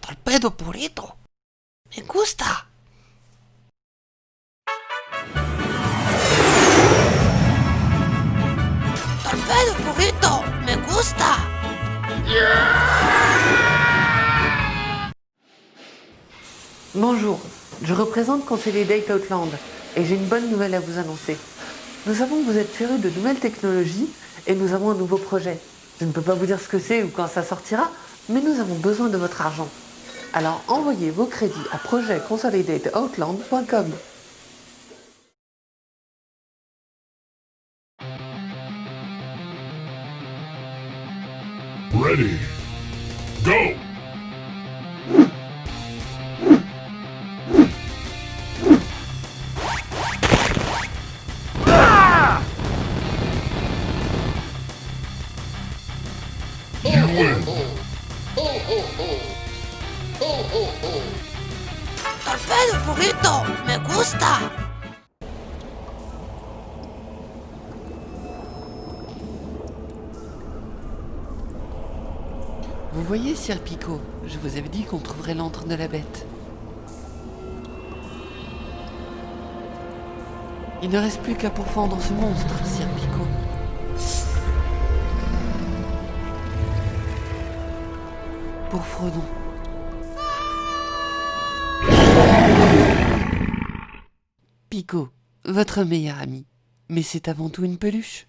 Torpedo purito. Me gusta. Torpedo purito. Me gusta. Bonjour, je représente Conseiller Date Outland et j'ai une bonne nouvelle à vous annoncer. Nous savons que vous êtes férus de nouvelles technologies et nous avons un nouveau projet. Je ne peux pas vous dire ce que c'est ou quand ça sortira, mais nous avons besoin de votre argent. Alors envoyez vos crédits à projectconsolidateoutland.com. Ready. Me gusta. Vous voyez, Sir Picot, je vous avais dit qu'on trouverait l'antre de la bête. Il ne reste plus qu'à pourfendre ce monstre, Pour Fredon. Picot, votre meilleur ami. Mais c'est avant tout une peluche.